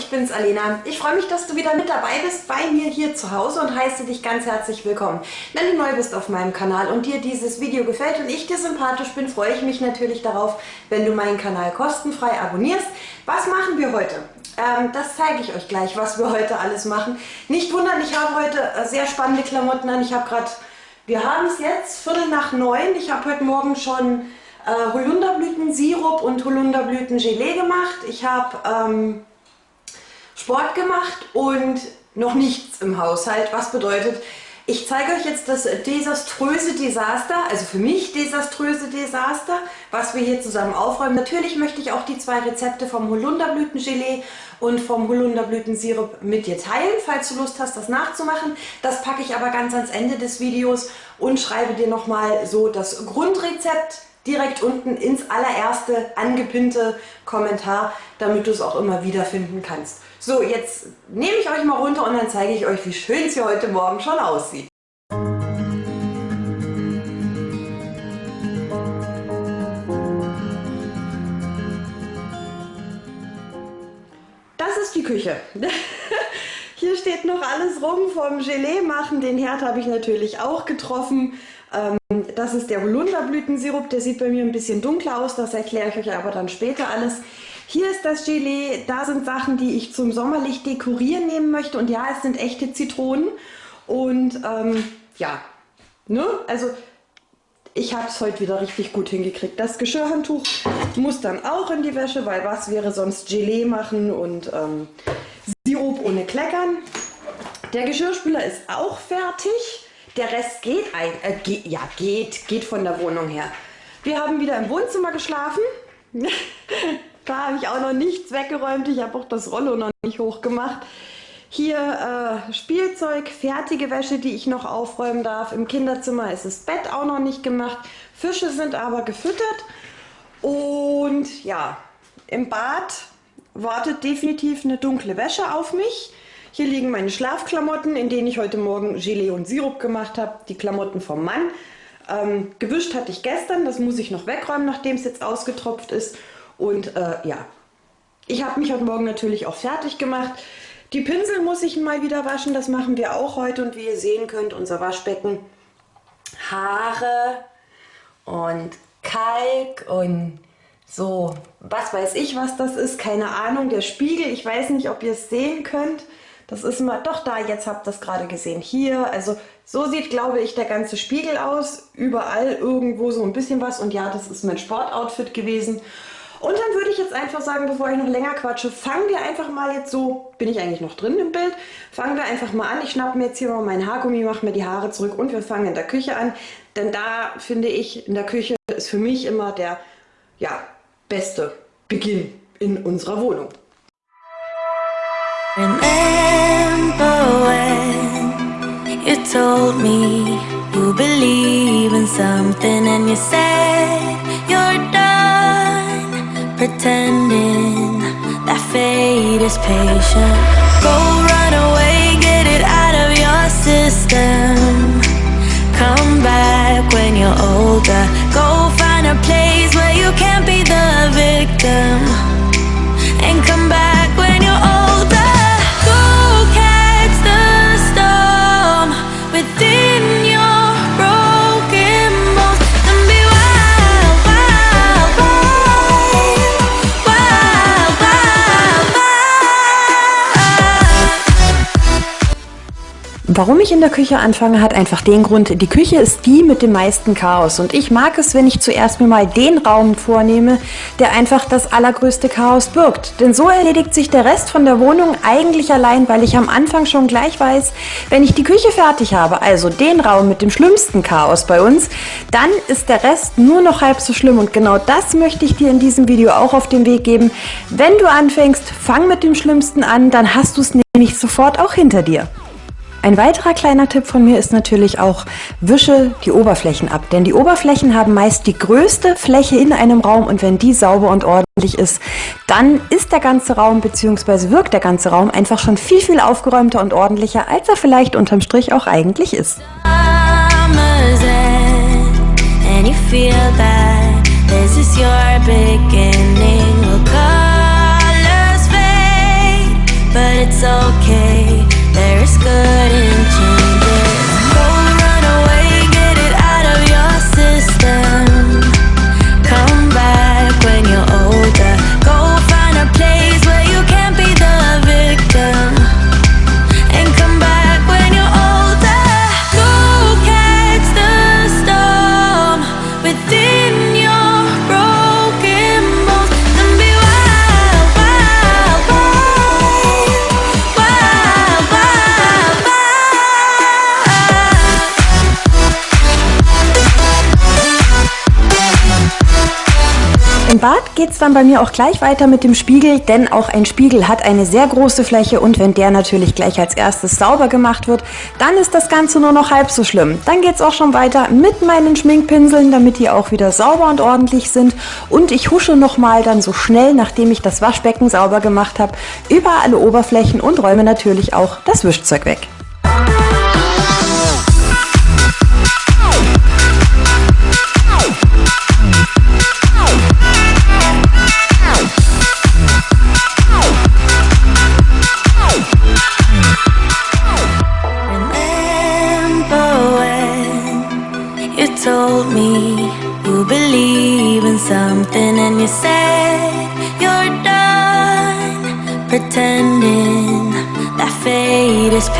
ich bin's Alena. Ich freue mich, dass du wieder mit dabei bist bei mir hier zu Hause und heiße dich ganz herzlich willkommen. Wenn du neu bist auf meinem Kanal und dir dieses Video gefällt und ich dir sympathisch bin, freue ich mich natürlich darauf, wenn du meinen Kanal kostenfrei abonnierst. Was machen wir heute? Ähm, das zeige ich euch gleich, was wir heute alles machen. Nicht wundern, ich habe heute äh, sehr spannende Klamotten an. Ich habe gerade, wir haben es jetzt Viertel nach neun. Ich habe heute Morgen schon äh, Holunderblütensirup und Holunderblütengelee gemacht. Ich habe ähm, Sport gemacht und noch nichts im Haushalt. Was bedeutet, ich zeige euch jetzt das desaströse Desaster, also für mich desaströse Desaster, was wir hier zusammen aufräumen. Natürlich möchte ich auch die zwei Rezepte vom Holunderblütengelee und vom Holunderblütensirup mit dir teilen, falls du Lust hast, das nachzumachen. Das packe ich aber ganz ans Ende des Videos und schreibe dir nochmal so das Grundrezept direkt unten ins allererste angepinnte Kommentar, damit du es auch immer wiederfinden kannst. So, jetzt nehme ich euch mal runter und dann zeige ich euch, wie schön es hier heute Morgen schon aussieht. Das ist die Küche. Hier steht noch alles rum vom Gelee machen. Den Herd habe ich natürlich auch getroffen. Ähm, das ist der Holunderblütensirup, der sieht bei mir ein bisschen dunkler aus, das erkläre ich euch aber dann später alles. Hier ist das Gelee, da sind Sachen, die ich zum Sommerlicht dekorieren nehmen möchte und ja, es sind echte Zitronen und ähm, ja, ne, also ich habe es heute wieder richtig gut hingekriegt. Das Geschirrhandtuch muss dann auch in die Wäsche, weil was wäre sonst Gelee machen und ähm, Sirup ohne Kleckern. Der Geschirrspüler ist auch fertig. Der Rest geht, ein, äh, geht, ja, geht, geht von der Wohnung her. Wir haben wieder im Wohnzimmer geschlafen. da habe ich auch noch nichts weggeräumt. Ich habe auch das Rollo noch nicht hochgemacht. Hier äh, Spielzeug, fertige Wäsche, die ich noch aufräumen darf. Im Kinderzimmer ist das Bett auch noch nicht gemacht. Fische sind aber gefüttert. Und ja, im Bad wartet definitiv eine dunkle Wäsche auf mich. Hier liegen meine Schlafklamotten, in denen ich heute Morgen Gelee und Sirup gemacht habe. Die Klamotten vom Mann. Ähm, gewischt hatte ich gestern, das muss ich noch wegräumen, nachdem es jetzt ausgetropft ist. Und äh, ja, ich habe mich heute Morgen natürlich auch fertig gemacht. Die Pinsel muss ich mal wieder waschen, das machen wir auch heute. Und wie ihr sehen könnt, unser Waschbecken, Haare und Kalk und so, was weiß ich, was das ist, keine Ahnung. Der Spiegel, ich weiß nicht, ob ihr es sehen könnt. Das ist mal, doch da, jetzt habt ihr das gerade gesehen, hier. Also so sieht, glaube ich, der ganze Spiegel aus. Überall irgendwo so ein bisschen was. Und ja, das ist mein Sportoutfit gewesen. Und dann würde ich jetzt einfach sagen, bevor ich noch länger quatsche, fangen wir einfach mal jetzt so, bin ich eigentlich noch drin im Bild, fangen wir einfach mal an. Ich schnappe mir jetzt hier mal meinen Haargummi, mache mir die Haare zurück und wir fangen in der Küche an. Denn da finde ich, in der Küche ist für mich immer der ja, beste Beginn in unserer Wohnung. Remember when you told me you believe in something and you said you're done pretending that fate is patient. Go run away, get it out of your system. Come back when you're older. Go find a place where you can't be the victim. Warum ich in der Küche anfange, hat einfach den Grund, die Küche ist die mit dem meisten Chaos und ich mag es, wenn ich zuerst mir mal den Raum vornehme, der einfach das allergrößte Chaos birgt. Denn so erledigt sich der Rest von der Wohnung eigentlich allein, weil ich am Anfang schon gleich weiß, wenn ich die Küche fertig habe, also den Raum mit dem schlimmsten Chaos bei uns, dann ist der Rest nur noch halb so schlimm und genau das möchte ich dir in diesem Video auch auf den Weg geben. Wenn du anfängst, fang mit dem Schlimmsten an, dann hast du es nämlich sofort auch hinter dir. Ein weiterer kleiner Tipp von mir ist natürlich auch, wische die Oberflächen ab. Denn die Oberflächen haben meist die größte Fläche in einem Raum und wenn die sauber und ordentlich ist, dann ist der ganze Raum bzw. wirkt der ganze Raum einfach schon viel, viel aufgeräumter und ordentlicher, als er vielleicht unterm Strich auch eigentlich ist. It's okay. first good Bad geht es dann bei mir auch gleich weiter mit dem Spiegel, denn auch ein Spiegel hat eine sehr große Fläche und wenn der natürlich gleich als erstes sauber gemacht wird, dann ist das Ganze nur noch halb so schlimm. Dann geht es auch schon weiter mit meinen Schminkpinseln, damit die auch wieder sauber und ordentlich sind und ich husche nochmal dann so schnell, nachdem ich das Waschbecken sauber gemacht habe, über alle Oberflächen und räume natürlich auch das Wischzeug weg.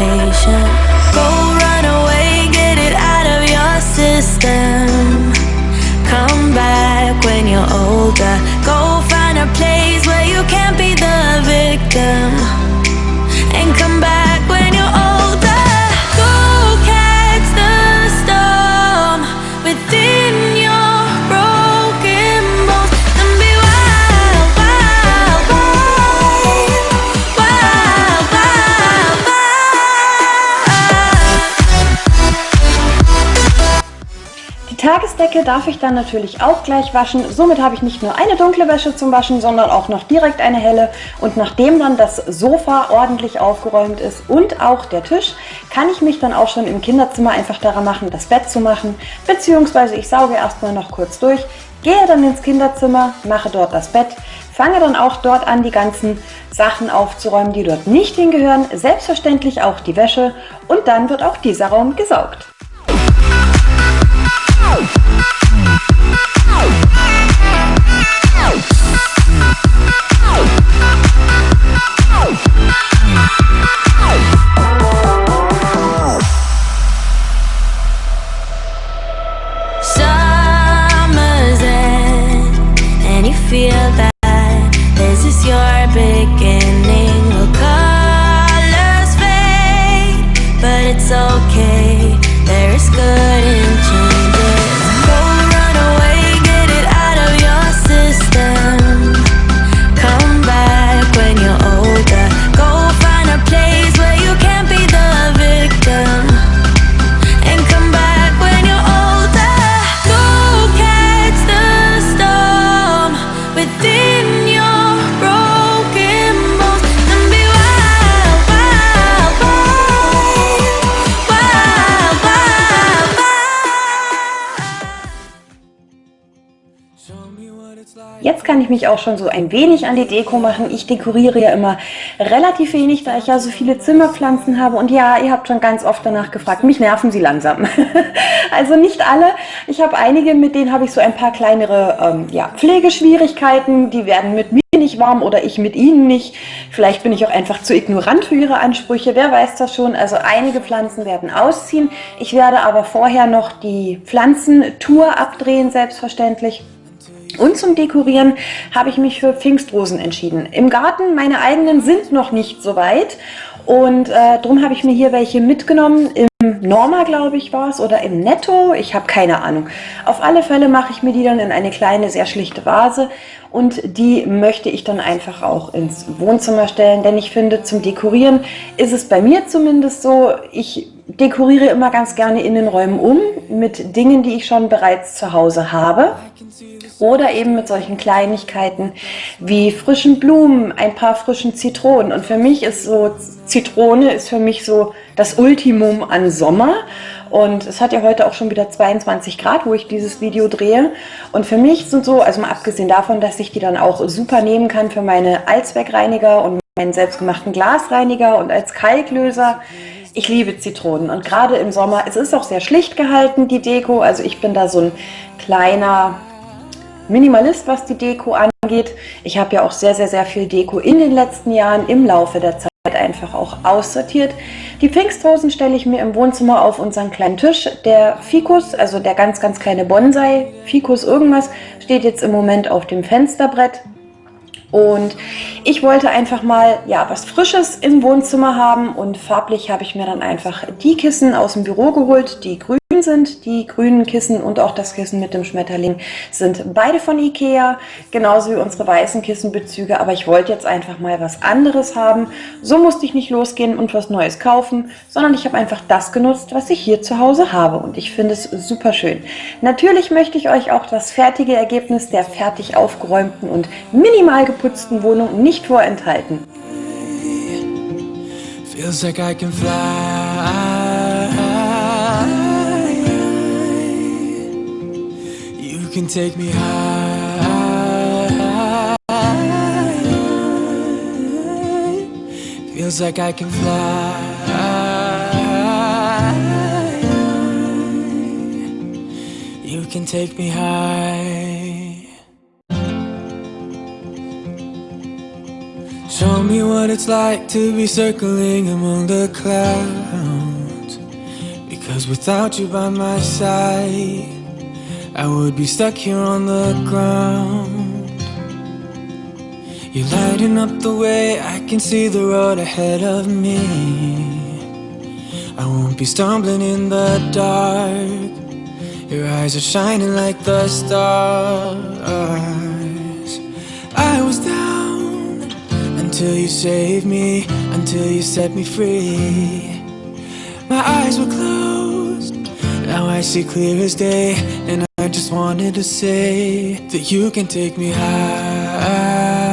Patient. Tagesdecke darf ich dann natürlich auch gleich waschen. Somit habe ich nicht nur eine dunkle Wäsche zum Waschen, sondern auch noch direkt eine helle. Und nachdem dann das Sofa ordentlich aufgeräumt ist und auch der Tisch, kann ich mich dann auch schon im Kinderzimmer einfach daran machen, das Bett zu machen. Beziehungsweise ich sauge erstmal noch kurz durch, gehe dann ins Kinderzimmer, mache dort das Bett, fange dann auch dort an, die ganzen Sachen aufzuräumen, die dort nicht hingehören. Selbstverständlich auch die Wäsche und dann wird auch dieser Raum gesaugt. Oh! Ich mich auch schon so ein wenig an die Deko machen. Ich dekoriere ja immer relativ wenig, da ich ja so viele Zimmerpflanzen habe. Und ja, ihr habt schon ganz oft danach gefragt, mich nerven sie langsam. also nicht alle. Ich habe einige, mit denen habe ich so ein paar kleinere ähm, ja, Pflegeschwierigkeiten. Die werden mit mir nicht warm oder ich mit ihnen nicht. Vielleicht bin ich auch einfach zu ignorant für ihre Ansprüche. Wer weiß das schon. Also einige Pflanzen werden ausziehen. Ich werde aber vorher noch die Pflanzentour abdrehen, selbstverständlich. Und zum Dekorieren habe ich mich für Pfingstrosen entschieden. Im Garten, meine eigenen sind noch nicht so weit. Und äh, darum habe ich mir hier welche mitgenommen. Norma, glaube ich, war es. Oder im Netto. Ich habe keine Ahnung. Auf alle Fälle mache ich mir die dann in eine kleine, sehr schlichte Vase. Und die möchte ich dann einfach auch ins Wohnzimmer stellen. Denn ich finde, zum Dekorieren ist es bei mir zumindest so, ich dekoriere immer ganz gerne Innenräumen um mit Dingen, die ich schon bereits zu Hause habe. Oder eben mit solchen Kleinigkeiten wie frischen Blumen, ein paar frischen Zitronen. Und für mich ist so, Zitrone ist für mich so das Ultimum an Sommer. Und es hat ja heute auch schon wieder 22 Grad, wo ich dieses Video drehe. Und für mich sind so, also mal abgesehen davon, dass ich die dann auch super nehmen kann für meine Allzweckreiniger und meinen selbstgemachten Glasreiniger und als Kalklöser. Ich liebe Zitronen und gerade im Sommer, es ist auch sehr schlicht gehalten, die Deko. Also ich bin da so ein kleiner Minimalist, was die Deko angeht. Ich habe ja auch sehr, sehr, sehr viel Deko in den letzten Jahren im Laufe der Zeit einfach auch aussortiert. Die Pfingstrosen stelle ich mir im Wohnzimmer auf unseren kleinen Tisch. Der Fikus, also der ganz, ganz kleine Bonsai, Fikus irgendwas, steht jetzt im Moment auf dem Fensterbrett. Und ich wollte einfach mal ja was Frisches im Wohnzimmer haben und farblich habe ich mir dann einfach die Kissen aus dem Büro geholt, die grün sind. Die grünen Kissen und auch das Kissen mit dem Schmetterling sind beide von Ikea, genauso wie unsere weißen Kissenbezüge, aber ich wollte jetzt einfach mal was anderes haben. So musste ich nicht losgehen und was Neues kaufen, sondern ich habe einfach das genutzt, was ich hier zu Hause habe und ich finde es super schön. Natürlich möchte ich euch auch das fertige Ergebnis der fertig aufgeräumten und minimal geputzten Wohnung nicht vorenthalten. Feels like I can fly can take me high. Feels like I can fly. You can take me high. Show me what it's like to be circling among the clouds. Because without you by my side I would be stuck here on the ground. You're lighting up the way, I can see the road ahead of me. I won't be stumbling in the dark. Your eyes are shining like the stars. I was down until you saved me Until you set me free. My eyes were closed. Now I see clear as day And I just wanted to say that you can take me high.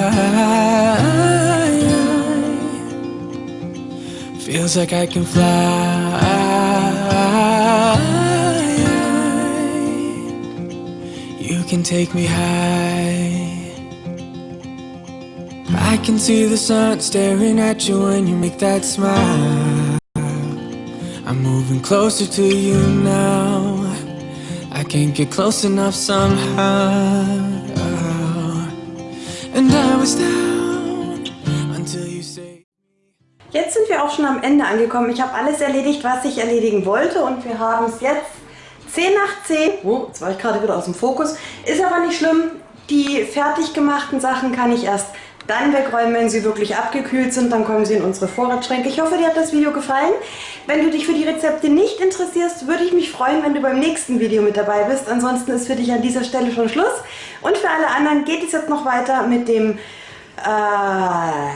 Feels like I can fly. You can take me high. I can see the sun staring at you when you make that smile. I'm moving closer to you now I can't get close enough somehow And I was down until you say Jetzt sind wir auch schon am Ende angekommen. Ich habe alles erledigt, was ich erledigen wollte und wir haben es jetzt 10 nach 10. Oh, jetzt war ich gerade wieder aus dem Fokus. Ist aber nicht schlimm. Die fertig gemachten Sachen kann ich erst dann wegräumen, wenn sie wirklich abgekühlt sind. Dann kommen sie in unsere Vorratsschränke. Ich hoffe, dir hat das Video gefallen. Wenn du dich für die Rezepte nicht interessierst, würde ich mich freuen, wenn du beim nächsten Video mit dabei bist. Ansonsten ist für dich an dieser Stelle schon Schluss. Und für alle anderen geht es jetzt noch weiter mit dem... Äh,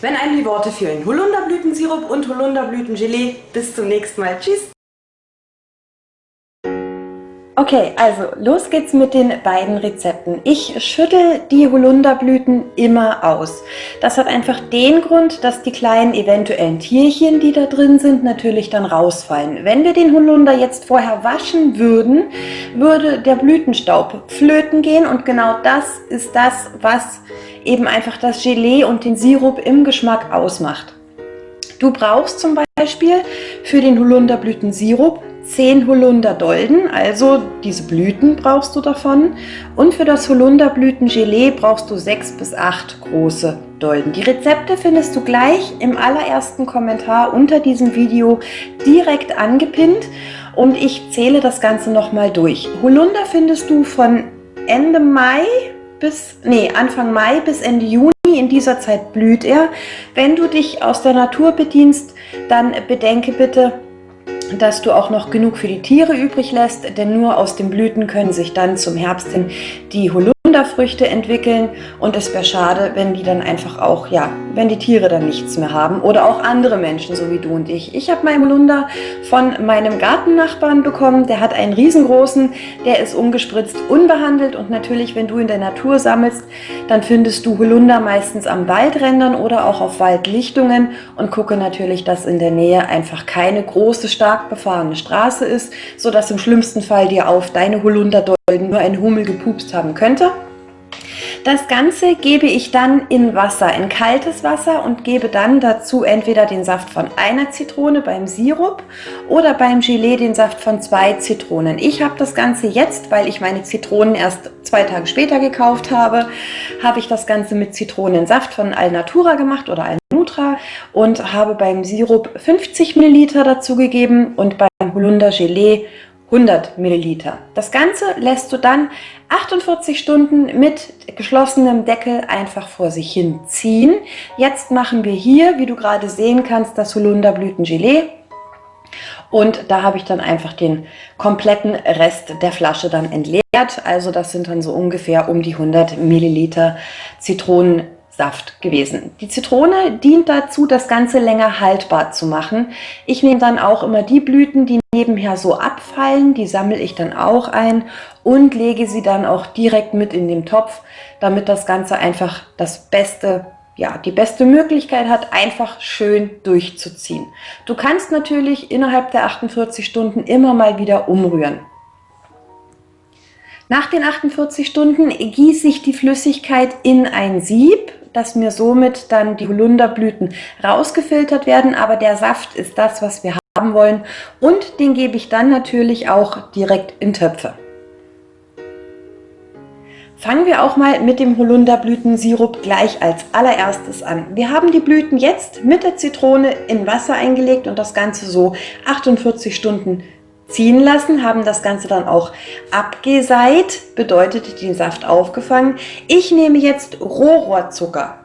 wenn einem die Worte fehlen. Holunderblütensirup und Holunderblütengelee. Bis zum nächsten Mal. Tschüss! Okay, also los geht's mit den beiden Rezepten. Ich schüttel die Holunderblüten immer aus. Das hat einfach den Grund, dass die kleinen eventuellen Tierchen, die da drin sind, natürlich dann rausfallen. Wenn wir den Holunder jetzt vorher waschen würden, würde der Blütenstaub flöten gehen und genau das ist das, was eben einfach das Gelee und den Sirup im Geschmack ausmacht. Du brauchst zum Beispiel für den Holunderblütensirup 10 Holunderdolden, also diese Blüten brauchst du davon. Und für das Holunderblütengelee brauchst du 6 bis 8 große Dolden. Die Rezepte findest du gleich im allerersten Kommentar unter diesem Video direkt angepinnt und ich zähle das Ganze nochmal durch. Holunder findest du von Ende Mai bis, nee, Anfang Mai bis Ende Juni. In dieser Zeit blüht er. Wenn du dich aus der Natur bedienst, dann bedenke bitte, dass du auch noch genug für die Tiere übrig lässt, denn nur aus den Blüten können sich dann zum Herbst hin die Holunder Holunderfrüchte entwickeln. Und es wäre schade, wenn die dann einfach auch, ja, wenn die Tiere dann nichts mehr haben oder auch andere Menschen, so wie du und ich. Ich habe meinen Holunder von meinem Gartennachbarn bekommen, der hat einen riesengroßen, der ist ungespritzt, unbehandelt. Und natürlich, wenn du in der Natur sammelst, dann findest du Holunder meistens am Waldrändern oder auch auf Waldlichtungen. Und gucke natürlich, dass in der Nähe einfach keine große, stark befahrene Straße ist, sodass im schlimmsten Fall dir auf deine Holunderdolden nur ein Hummel gepupst haben könnte. Das Ganze gebe ich dann in Wasser, in kaltes Wasser und gebe dann dazu entweder den Saft von einer Zitrone beim Sirup oder beim Gelee den Saft von zwei Zitronen. Ich habe das Ganze jetzt, weil ich meine Zitronen erst zwei Tage später gekauft habe, habe ich das Ganze mit Zitronensaft von Alnatura gemacht oder Alnutra und habe beim Sirup 50 Milliliter dazu gegeben und beim Holunder Gelee 100 Milliliter. Das Ganze lässt du dann 48 Stunden mit geschlossenem Deckel einfach vor sich hin ziehen. Jetzt machen wir hier, wie du gerade sehen kannst, das Holunderblütengelee. Und da habe ich dann einfach den kompletten Rest der Flasche dann entleert. Also das sind dann so ungefähr um die 100 Milliliter Zitronen Saft gewesen. Die Zitrone dient dazu, das Ganze länger haltbar zu machen. Ich nehme dann auch immer die Blüten, die nebenher so abfallen, die sammle ich dann auch ein und lege sie dann auch direkt mit in den Topf, damit das Ganze einfach das beste ja, die beste Möglichkeit hat, einfach schön durchzuziehen. Du kannst natürlich innerhalb der 48 Stunden immer mal wieder umrühren. Nach den 48 Stunden gieße ich die Flüssigkeit in ein Sieb dass mir somit dann die Holunderblüten rausgefiltert werden, aber der Saft ist das, was wir haben wollen und den gebe ich dann natürlich auch direkt in Töpfe. Fangen wir auch mal mit dem Holunderblütensirup gleich als allererstes an. Wir haben die Blüten jetzt mit der Zitrone in Wasser eingelegt und das Ganze so 48 Stunden ziehen lassen, haben das Ganze dann auch abgeseit, bedeutet den Saft aufgefangen. Ich nehme jetzt Rohrohrzucker,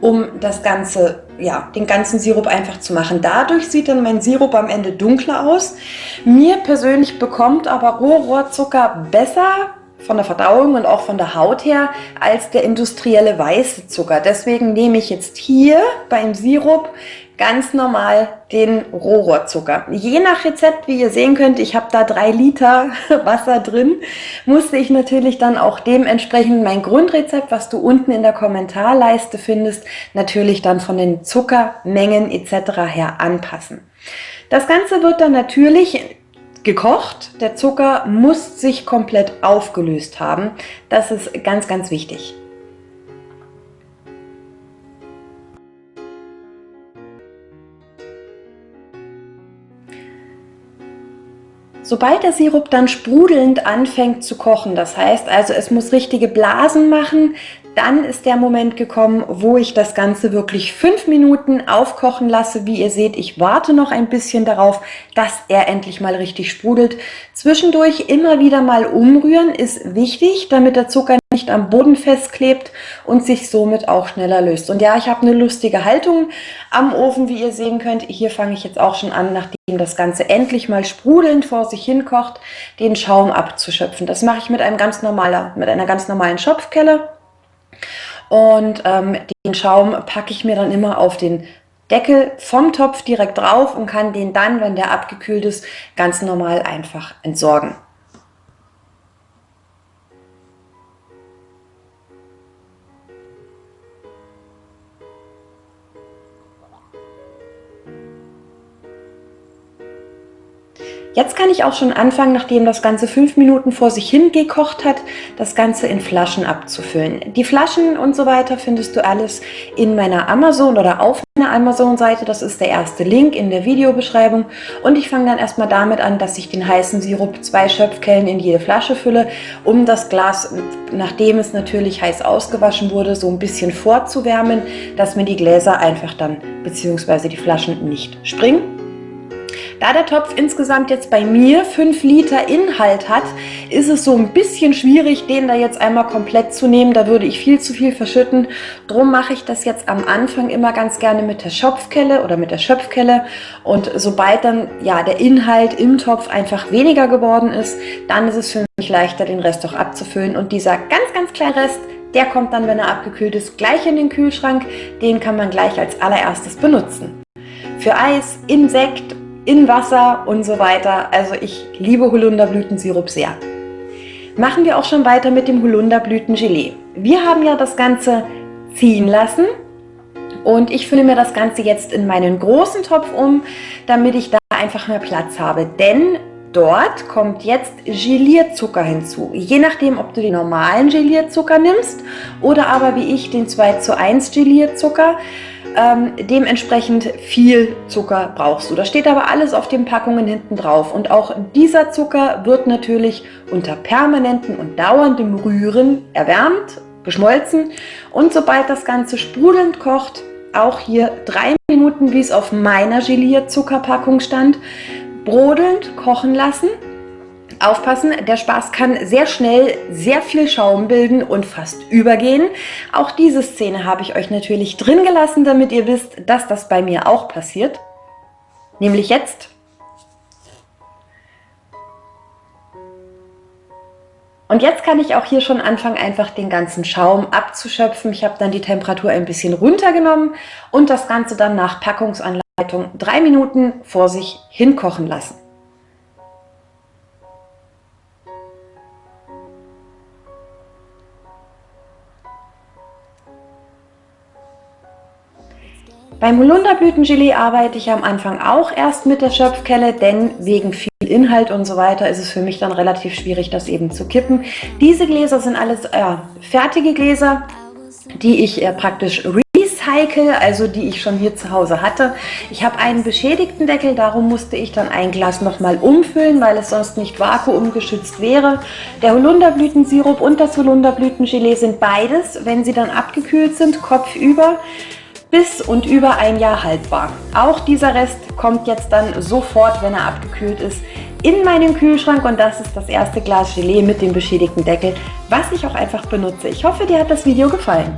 um das Ganze, ja, den ganzen Sirup einfach zu machen. Dadurch sieht dann mein Sirup am Ende dunkler aus. Mir persönlich bekommt aber Rohrohrzucker besser von der Verdauung und auch von der Haut her als der industrielle weiße Zucker. Deswegen nehme ich jetzt hier beim Sirup ganz normal den Rohrohrzucker. Je nach Rezept, wie ihr sehen könnt, ich habe da drei Liter Wasser drin, musste ich natürlich dann auch dementsprechend mein Grundrezept, was du unten in der Kommentarleiste findest, natürlich dann von den Zuckermengen etc. her anpassen. Das Ganze wird dann natürlich gekocht. Der Zucker muss sich komplett aufgelöst haben. Das ist ganz, ganz wichtig. Sobald der Sirup dann sprudelnd anfängt zu kochen, das heißt also es muss richtige Blasen machen, dann ist der Moment gekommen, wo ich das Ganze wirklich fünf Minuten aufkochen lasse. Wie ihr seht, ich warte noch ein bisschen darauf, dass er endlich mal richtig sprudelt. Zwischendurch immer wieder mal umrühren ist wichtig, damit der Zucker nicht am Boden festklebt und sich somit auch schneller löst. Und ja, ich habe eine lustige Haltung am Ofen, wie ihr sehen könnt. Hier fange ich jetzt auch schon an, nachdem das Ganze endlich mal sprudelnd vor sich hin kocht, den Schaum abzuschöpfen. Das mache ich mit, einem ganz normaler, mit einer ganz normalen Schopfkelle. Und ähm, den Schaum packe ich mir dann immer auf den Deckel vom Topf direkt drauf und kann den dann, wenn der abgekühlt ist, ganz normal einfach entsorgen. Jetzt kann ich auch schon anfangen, nachdem das Ganze fünf Minuten vor sich hin gekocht hat, das Ganze in Flaschen abzufüllen. Die Flaschen und so weiter findest du alles in meiner Amazon oder auf meiner Amazon-Seite. Das ist der erste Link in der Videobeschreibung. Und ich fange dann erstmal damit an, dass ich den heißen Sirup zwei Schöpfkellen in jede Flasche fülle, um das Glas, nachdem es natürlich heiß ausgewaschen wurde, so ein bisschen vorzuwärmen, dass mir die Gläser einfach dann bzw. die Flaschen nicht springen. Da der Topf insgesamt jetzt bei mir 5 Liter Inhalt hat, ist es so ein bisschen schwierig, den da jetzt einmal komplett zu nehmen. Da würde ich viel zu viel verschütten. Drum mache ich das jetzt am Anfang immer ganz gerne mit der Schopfkelle oder mit der Schöpfkelle. Und sobald dann ja der Inhalt im Topf einfach weniger geworden ist, dann ist es für mich leichter, den Rest auch abzufüllen. Und dieser ganz, ganz kleine Rest, der kommt dann, wenn er abgekühlt ist, gleich in den Kühlschrank. Den kann man gleich als allererstes benutzen. Für Eis, Insekt in Wasser und so weiter. Also ich liebe Holunderblütensirup sehr. Machen wir auch schon weiter mit dem Holunderblütengelee. Wir haben ja das Ganze ziehen lassen und ich fülle mir das Ganze jetzt in meinen großen Topf um, damit ich da einfach mehr Platz habe. Denn dort kommt jetzt Gelierzucker hinzu. Je nachdem, ob du den normalen Gelierzucker nimmst oder aber wie ich den 2 zu 1 Gelierzucker. Ähm, dementsprechend viel Zucker brauchst du. Das steht aber alles auf den Packungen hinten drauf. Und auch dieser Zucker wird natürlich unter permanentem und dauerndem Rühren erwärmt, geschmolzen. Und sobald das Ganze sprudelnd kocht, auch hier drei Minuten, wie es auf meiner Gelierzuckerpackung stand, brodelnd kochen lassen. Aufpassen, der Spaß kann sehr schnell sehr viel Schaum bilden und fast übergehen. Auch diese Szene habe ich euch natürlich drin gelassen, damit ihr wisst, dass das bei mir auch passiert. Nämlich jetzt. Und jetzt kann ich auch hier schon anfangen, einfach den ganzen Schaum abzuschöpfen. Ich habe dann die Temperatur ein bisschen runtergenommen und das Ganze dann nach Packungsanleitung drei Minuten vor sich hinkochen lassen. Beim Holunderblütengelee arbeite ich am Anfang auch erst mit der Schöpfkelle, denn wegen viel Inhalt und so weiter ist es für mich dann relativ schwierig, das eben zu kippen. Diese Gläser sind alles äh, fertige Gläser, die ich äh, praktisch recycle, also die ich schon hier zu Hause hatte. Ich habe einen beschädigten Deckel, darum musste ich dann ein Glas nochmal umfüllen, weil es sonst nicht vakuumgeschützt wäre. Der Holunderblütensirup und das Holunderblütengelee sind beides, wenn sie dann abgekühlt sind, kopfüber bis und über ein Jahr haltbar. Auch dieser Rest kommt jetzt dann sofort, wenn er abgekühlt ist, in meinen Kühlschrank und das ist das erste Glas Gelee mit dem beschädigten Deckel, was ich auch einfach benutze. Ich hoffe, dir hat das Video gefallen.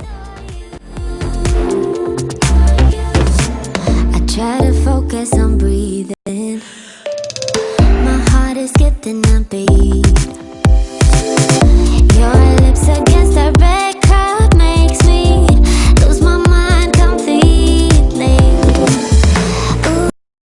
Try to focus on breathing. My heart is getting a beat.